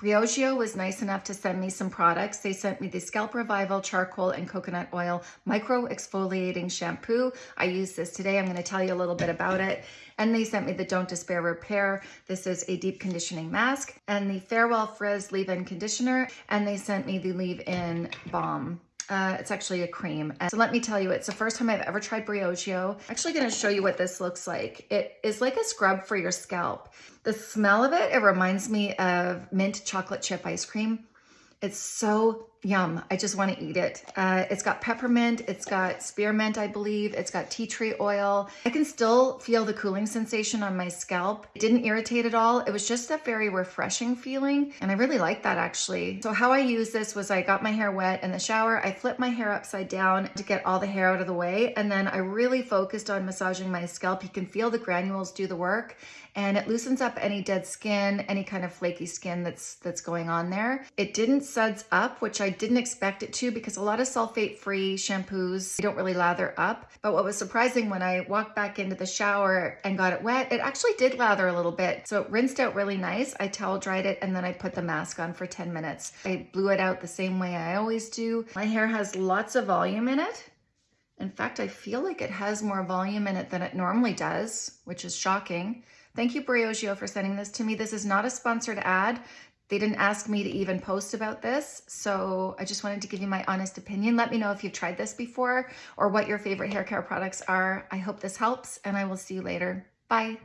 Briogeo was nice enough to send me some products. They sent me the Scalp Revival Charcoal and Coconut Oil Micro Exfoliating Shampoo. I use this today. I'm going to tell you a little bit about it. And they sent me the Don't Despair Repair. This is a deep conditioning mask. And the Farewell Frizz Leave-In Conditioner. And they sent me the Leave-In Balm. Uh, it's actually a cream. And so let me tell you, it's the first time I've ever tried Briogeo. I'm actually gonna show you what this looks like. It is like a scrub for your scalp. The smell of it, it reminds me of mint chocolate chip ice cream. It's so yum. I just want to eat it. Uh, it's got peppermint. It's got spearmint, I believe. It's got tea tree oil. I can still feel the cooling sensation on my scalp. It didn't irritate at all. It was just a very refreshing feeling. And I really like that actually. So how I used this was I got my hair wet in the shower. I flipped my hair upside down to get all the hair out of the way. And then I really focused on massaging my scalp. You can feel the granules do the work and it loosens up any dead skin, any kind of flaky skin that's that's going on there. It didn't suds up, which I didn't expect it to because a lot of sulfate-free shampoos don't really lather up. But what was surprising when I walked back into the shower and got it wet, it actually did lather a little bit. So it rinsed out really nice. I towel dried it and then I put the mask on for 10 minutes. I blew it out the same way I always do. My hair has lots of volume in it. In fact, I feel like it has more volume in it than it normally does, which is shocking. Thank you, Briogeo, for sending this to me. This is not a sponsored ad. They didn't ask me to even post about this, so I just wanted to give you my honest opinion. Let me know if you've tried this before or what your favorite hair care products are. I hope this helps, and I will see you later. Bye.